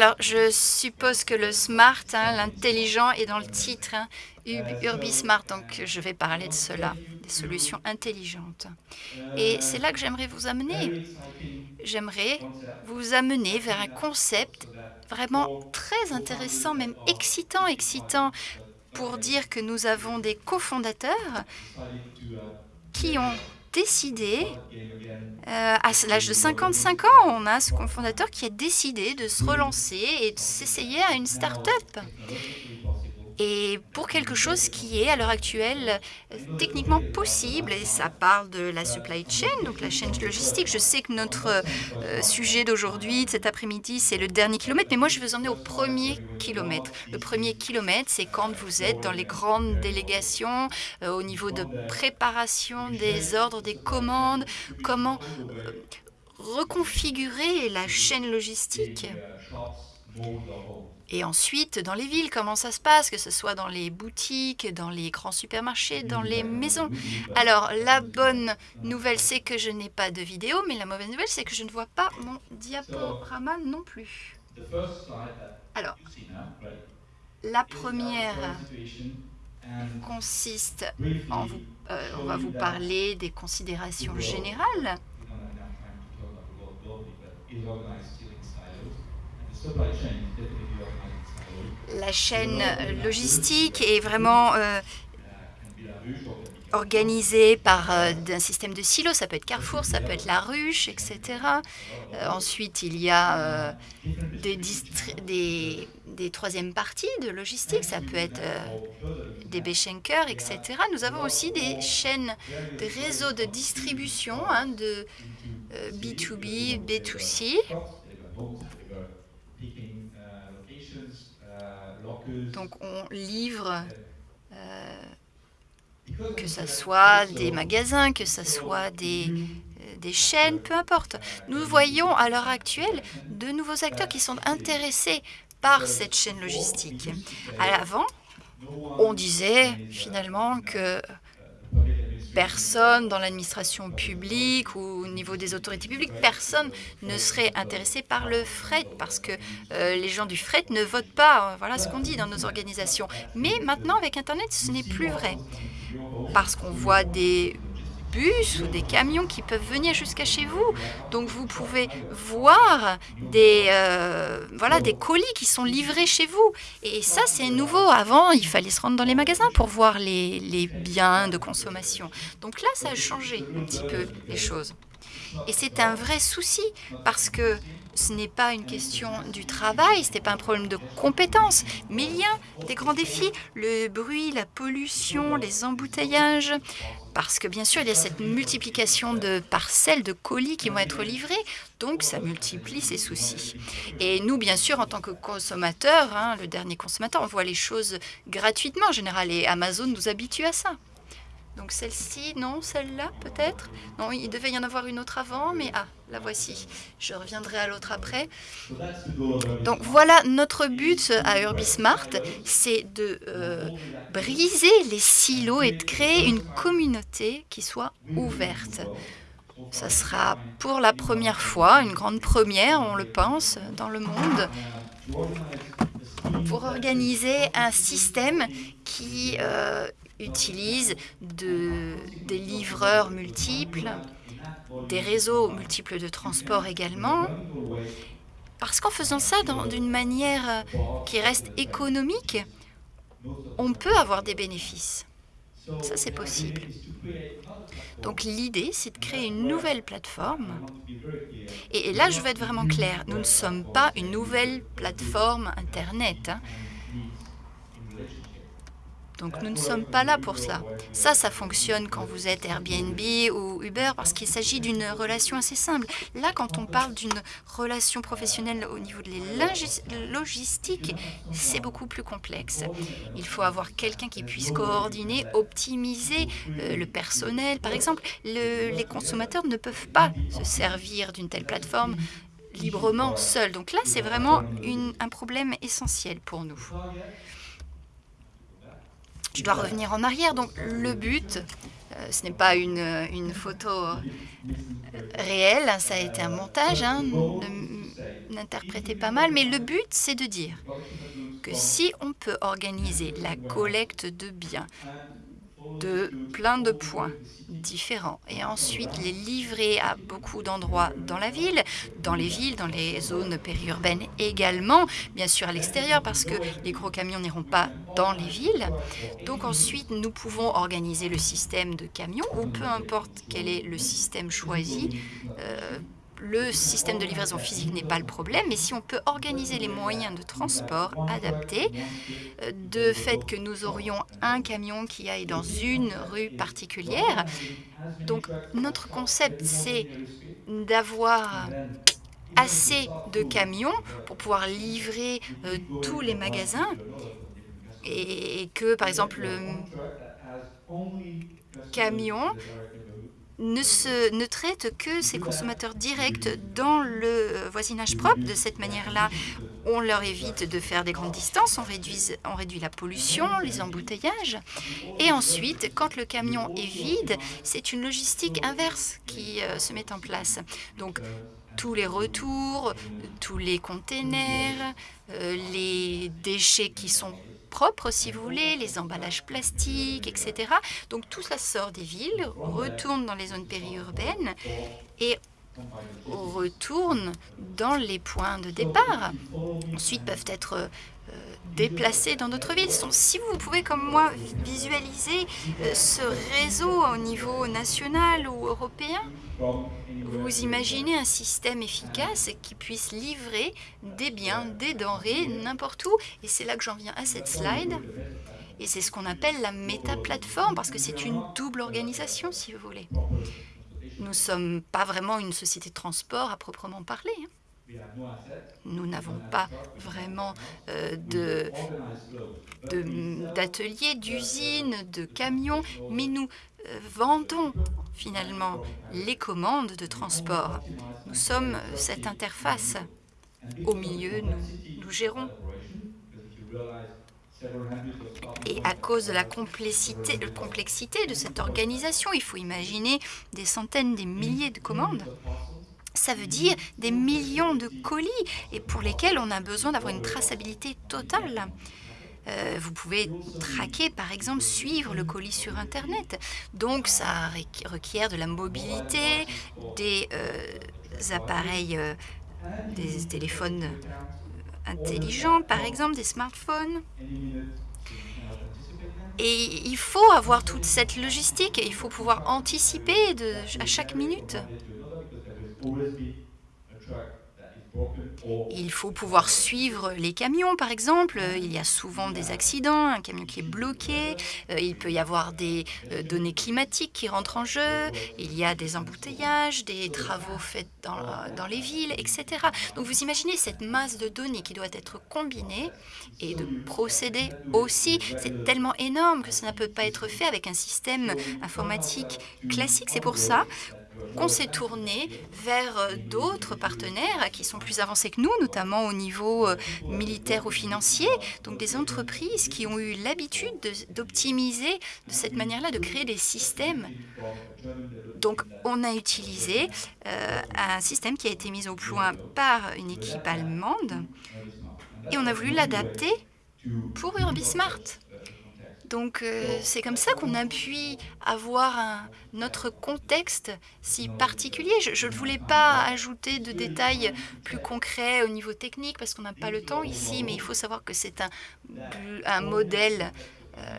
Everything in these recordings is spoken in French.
alors je suppose que le smart, hein, l'intelligent, est dans le titre, hein, UrbiSmart, donc je vais parler de cela, des solutions intelligentes. Et c'est là que j'aimerais vous amener. J'aimerais vous amener vers un concept vraiment très intéressant, même excitant, excitant, pour dire que nous avons des cofondateurs qui ont décidé, euh, à l'âge de 55 ans, on a ce cofondateur qui a décidé de se relancer et de s'essayer à une start-up et pour quelque chose qui est à l'heure actuelle techniquement possible. Et ça parle de la supply chain, donc la chaîne logistique. Je sais que notre euh, sujet d'aujourd'hui, de cet après-midi, c'est le dernier kilomètre, mais moi je vous emmener au premier kilomètre. Le premier kilomètre, c'est quand vous êtes dans les grandes délégations, euh, au niveau de préparation des ordres, des commandes, comment euh, reconfigurer la chaîne logistique? Et ensuite, dans les villes, comment ça se passe, que ce soit dans les boutiques, dans les grands supermarchés, dans les maisons? Alors, la bonne nouvelle, c'est que je n'ai pas de vidéo, mais la mauvaise nouvelle, c'est que je ne vois pas mon diaporama non plus. Alors, la première consiste en vous, euh, on va vous parler des considérations générales la chaîne logistique est vraiment euh, organisée par euh, un système de silos. Ça peut être Carrefour, ça peut être La Ruche, etc. Euh, ensuite, il y a des, des, des, troisièmes parties de logistique. Ça peut être des Bechenker, etc. Nous avons aussi des chaînes de réseaux de distribution hein, de B2B, B2C. Donc on livre, euh, que ce soit des magasins, que ce soit des, euh, des chaînes, peu importe. Nous voyons à l'heure actuelle de nouveaux acteurs qui sont intéressés par cette chaîne logistique. À l'avant, on disait finalement que personne dans l'administration publique ou au niveau des autorités publiques, personne ne serait intéressé par le fret parce que euh, les gens du fret ne votent pas. Voilà ce qu'on dit dans nos organisations. Mais maintenant, avec Internet, ce n'est plus vrai parce qu'on voit des bus ou des camions qui peuvent venir jusqu'à chez vous. Donc vous pouvez voir des, euh, voilà, des colis qui sont livrés chez vous. Et ça, c'est nouveau. Avant, il fallait se rendre dans les magasins pour voir les, les biens de consommation. Donc là, ça a changé un petit peu les choses. Et c'est un vrai souci parce que ce n'est pas une question du travail, ce n'est pas un problème de compétences, mais il y a des grands défis, le bruit, la pollution, les embouteillages, parce que bien sûr, il y a cette multiplication de parcelles, de colis qui vont être livrés, donc ça multiplie ces soucis. Et nous, bien sûr, en tant que consommateurs, hein, le dernier consommateur, on voit les choses gratuitement en général, et Amazon nous habitue à ça. Donc celle-ci, non, celle-là peut-être Non, il devait y en avoir une autre avant, mais ah, la voici. Je reviendrai à l'autre après. Donc voilà, notre but à UrbiSmart, c'est de euh, briser les silos et de créer une communauté qui soit ouverte. Ça sera pour la première fois, une grande première, on le pense, dans le monde, pour organiser un système qui euh, utilise de, des livreurs multiples, des réseaux multiples de transport également, parce qu'en faisant ça d'une manière qui reste économique, on peut avoir des bénéfices. Ça, c'est possible. Donc l'idée, c'est de créer une nouvelle plateforme. Et, là, je veux être vraiment clair, nous ne sommes pas une nouvelle plateforme Internet. Hein. Donc nous ne sommes pas là pour cela. Ça, ça fonctionne quand vous êtes Airbnb ou Uber parce qu'il s'agit d'une relation assez simple. Là, quand on parle d'une relation professionnelle au niveau de la logistique, c'est beaucoup plus complexe. Il faut avoir quelqu'un qui puisse coordonner, optimiser euh, le personnel. Par exemple, les consommateurs ne peuvent pas se servir d'une telle plateforme librement seuls. Donc là, c'est vraiment un problème essentiel pour nous. Je dois revenir en arrière. Donc le but, euh, ce n'est pas une, une, photo réelle, ça a été un montage. Hein, interpréter pas mal, mais le but, c'est de dire que si on peut organiser la collecte de biens de plein de points différents et ensuite les livrer à beaucoup d'endroits dans la ville, dans les villes, dans les zones périurbaines également, bien sûr à l'extérieur parce que les gros camions n'iront pas dans les villes. Donc ensuite, nous pouvons organiser le système de camions ou peu importe quel est le système choisi, euh, le système de livraison physique n'est pas le problème, mais si on peut organiser les moyens de transport adaptés, euh, de fait que nous aurions un camion qui aille dans une rue particulière. Donc notre concept, c'est d'avoir assez de camions pour pouvoir livrer euh, tous les magasins et que, par exemple, le camion ne, se, ne traite que ses consommateurs directs dans le voisinage propre. De cette manière-là, on leur évite de faire des grandes distances, on réduit, on réduit la pollution, les embouteillages. Et ensuite, quand le camion est vide, c'est une logistique inverse qui euh, se met en place. Donc, tous les retours, tous les containers, euh, les déchets qui sont propres, si vous voulez, les emballages plastiques, etc. Donc tout cela sort des villes, retourne dans les zones périurbaines et retourne dans les points de départ. Ensuite peuvent être déplacés dans d'autres villes. Si vous pouvez, comme moi, visualiser euh, ce réseau au niveau national ou européen, vous imaginez un système efficace qui puisse livrer des biens, des denrées, n'importe où. Et c'est là que j'en viens à cette slide. Et c'est ce qu'on appelle la méta-plateforme, parce que c'est une double organisation, si vous voulez. Nous ne sommes pas vraiment une société de transport à proprement parler. Hein. Nous n'avons pas vraiment euh, d'ateliers, d'usines, de camions, mais nous euh, vendons finalement les commandes de transport. Nous sommes cette interface. Au milieu, nous, gérons. Et à cause de la complexité de cette organisation, il faut imaginer des centaines, des milliers de commandes. Ça veut dire des millions de colis et pour lesquels on a besoin d'avoir une traçabilité totale. Euh, vous pouvez traquer, par exemple, suivre le colis sur Internet. Donc, ça requiert de la mobilité, des euh, appareils, euh, des téléphones intelligents, par exemple, des smartphones. Et il faut avoir toute cette logistique, et il faut pouvoir anticiper à chaque minute. Il faut pouvoir suivre les camions, par exemple. Il y a souvent des accidents, un camion qui est bloqué. Euh, il peut y avoir des euh, données climatiques qui rentrent en jeu. Il y a des embouteillages, des travaux faits dans, dans les villes, etc. Donc vous imaginez cette masse de données qui doit être combinée et de procéder aussi. C'est tellement énorme que ça ne peut pas être fait avec un système informatique classique. C'est pour ça qu'on s'est tourné vers euh, d'autres partenaires qui sont plus avancés que nous, notamment au niveau euh, militaire ou financier, donc des entreprises qui ont eu l'habitude d'optimiser de, cette manière-là, de créer des systèmes. Donc on a utilisé euh, un système qui a été mis au point par une équipe allemande et on a voulu l'adapter pour UrbiSmart. Donc euh, c'est comme ça qu'on a pu avoir un, notre contexte si particulier. Je ne voulais pas ajouter de détails plus concrets au niveau technique parce qu'on n'a pas le temps ici, mais il faut savoir que c'est un, un modèle euh,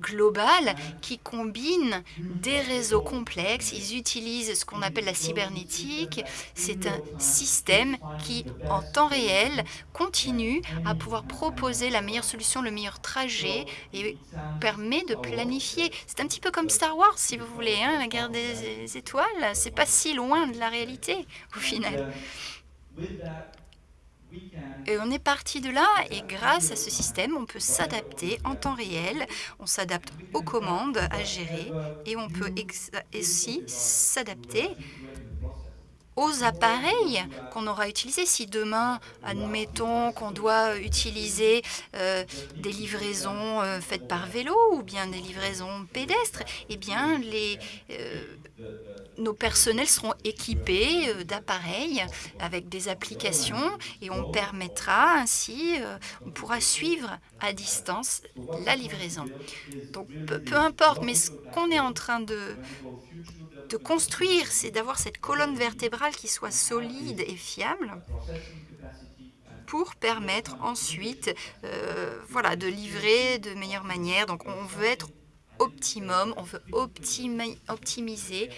global qui combine des réseaux complexes. Ils utilisent ce qu'on appelle la cybernétique. C'est un système qui, en temps réel, continue à pouvoir proposer la meilleure solution, le meilleur trajet et permet de planifier. C'est un petit peu comme Star Wars, si vous voulez, hein, la guerre des étoiles. C'est pas si loin de la réalité, au final. Et on est parti de là et grâce à ce système, on peut s'adapter en temps réel, on s'adapte aux commandes à gérer et on peut aussi s'adapter aux appareils qu'on aura utilisés. Si demain, admettons qu'on doit utiliser euh, des livraisons euh, faites par vélo ou bien des livraisons pédestres, eh bien, les, euh, nos personnels seront équipés, heu, d'appareils avec des applications et on permettra ainsi, heu, on pourra suivre à distance la livraison. Donc peu peu importe, mais ce qu'on est en train de construire, c'est d'avoir cette colonne vertébrale qui soit solide et fiable pour permettre ensuite, heu, voilà, de livrer de meilleure manière. Donc on veut être optimum, on veut optimi optimiser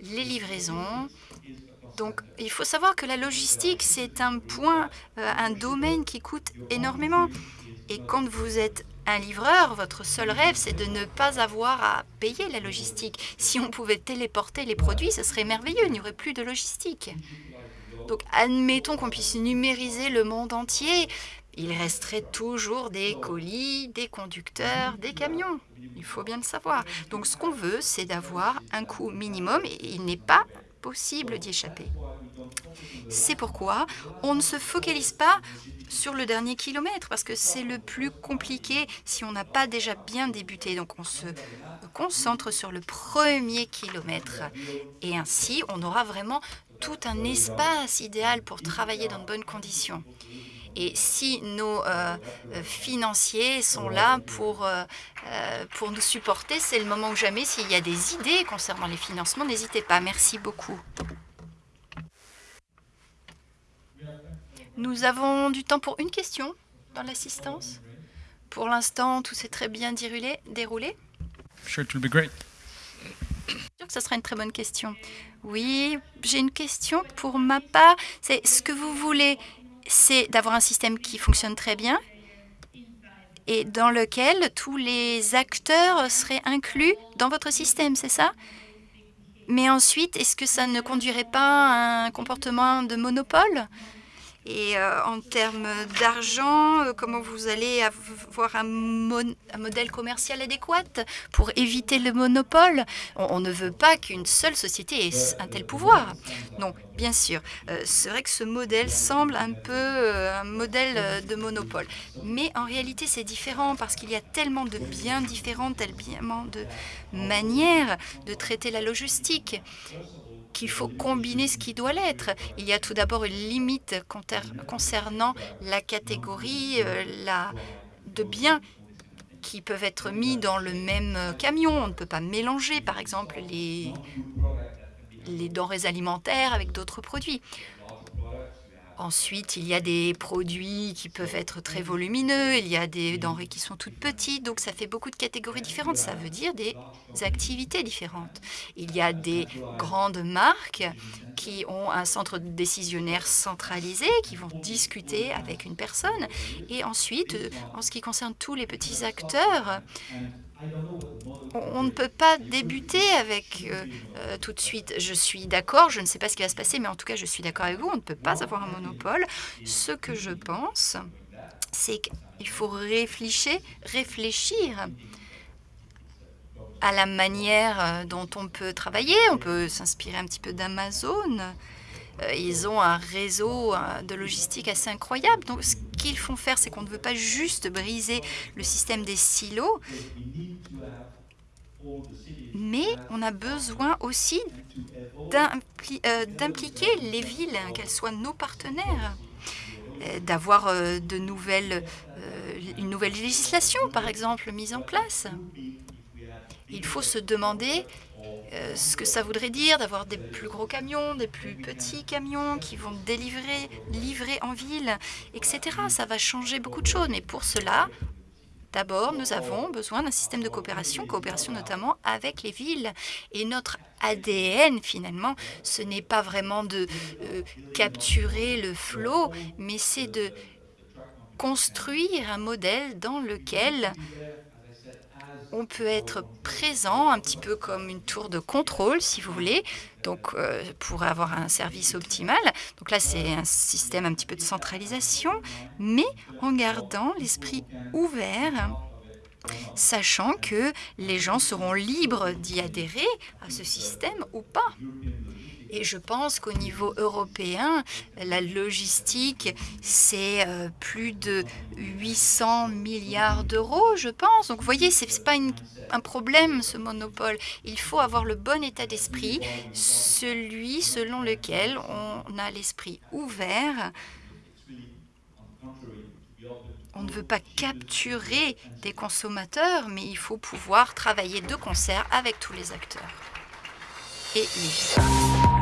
les livraisons. Donc il faut savoir que la logistique, c'est un point, heu, un domaine qui coûte énormément et quand vous êtes un livreur, votre seul rêve, c'est de ne pas avoir à payer la logistique. Si on pouvait téléporter les produits, ce serait merveilleux, il n'y aurait plus de logistique. Donc admettons qu'on puisse numériser le monde entier, il resterait toujours des colis, des conducteurs, des camions. Il faut bien le savoir. Donc ce qu'on veut, c'est d'avoir un coût minimum et il n'est pas possible d'y échapper. C'est pourquoi on ne se focalise pas sur le dernier kilomètre parce que c'est le plus compliqué si on n'a pas déjà bien débuté. Donc on se concentre sur le premier kilomètre et ainsi on aura vraiment tout un espace idéal pour travailler dans de bonnes conditions. Et si nos, heu heu, financiers sont là pour, heu, pour nous supporter, c'est le moment ou jamais. S'il y a des idées concernant les financements, n'hésitez pas. Merci beaucoup. Nous avons du temps pour une question dans l'assistance. Pour l'instant, tout s'est très bien déroulé? Sure, it will be. Sûr que ça sera une très bonne question. Oui, j'ai une question pour ma part. C'est ce que vous voulez, c'est d'avoir un système qui fonctionne très bien et dans lequel tous les acteurs seraient inclus dans votre système, c'est ça? Mais ensuite, est-ce que ça ne conduirait pas à un comportement de monopole? Et heu, en termes d'argent, heu, comment vous allez avoir un mon modèle commercial adéquat pour éviter le monopole? On ne veut pas qu'une seule société ait un tel pouvoir. Non, bien sûr, heu, c'est vrai que ce modèle semble un peu, un modèle, de monopole. Mais en réalité, c'est différent parce qu'il y a tellement de biens différents, tellement de manières de traiter la logistique qu'il faut combiner ce qui doit l'être. Il y a tout d'abord une limite concernant la catégorie, la de biens qui peuvent être mis dans le même camion. On ne peut pas mélanger, par exemple, les denrées alimentaires avec d'autres produits. Ensuite, il y a des produits qui peuvent être très volumineux, il y a des denrées qui sont toutes petites, donc ça fait beaucoup de catégories différentes. Ça veut dire des activités différentes. Il y a des grandes marques qui ont un centre décisionnaire centralisé, qui vont discuter avec une personne. Et ensuite, en ce qui concerne tous les petits acteurs on ne peut pas débuter avec, heu heu, tout de suite. Je suis d'accord, je ne sais pas ce qui va se passer, mais en tout cas, je suis d'accord avec vous, on ne peut pas avoir un monopole. Ce que je pense, c'est qu'il faut réfléchir réfléchir à la manière, heu, dont on peut travailler. On peut s'inspirer un petit peu d'Amazon. Ils ont un réseau, de logistique assez incroyable. Donc ce qu'ils font faire, c'est qu'on ne veut pas juste briser le système des silos mais on a besoin aussi heu, d'impliquer les villes, qu'elles soient nos partenaires, heu, d'avoir, heu, de nouvelles, une nouvelle législation, par exemple, mise en place. Il faut se demander, heu, ce que ça voudrait dire d'avoir des plus gros camions, des plus petits camions qui vont délivrer livrer en ville et cetera. Ça va changer beaucoup de choses, mais pour cela, d'abord, nous avons besoin d'un système de coopération, coopération notamment avec les villes et notre ADN finalement, ce n'est pas vraiment de, heu, capturer le flot, mais c'est de construire un modèle dans lequel on peut être présent un petit peu comme une tour de contrôle, si vous voulez, donc heu, pour avoir un service optimal. Donc là, c'est un système un petit peu de centralisation, mais en gardant l'esprit ouvert, sachant que les gens seront libres d'y adhérer à ce système ou pas. Et je pense qu'au niveau européen, la logistique, c'est euh, plus de 800 milliards d'euros, je pense. Donc, vous voyez, ce n'est pas un problème, ce monopole. Il faut avoir le bon état d'esprit, celui selon lequel on a l'esprit ouvert on ne veut pas capturer des consommateurs, mais il faut pouvoir travailler de concert avec tous les acteurs et les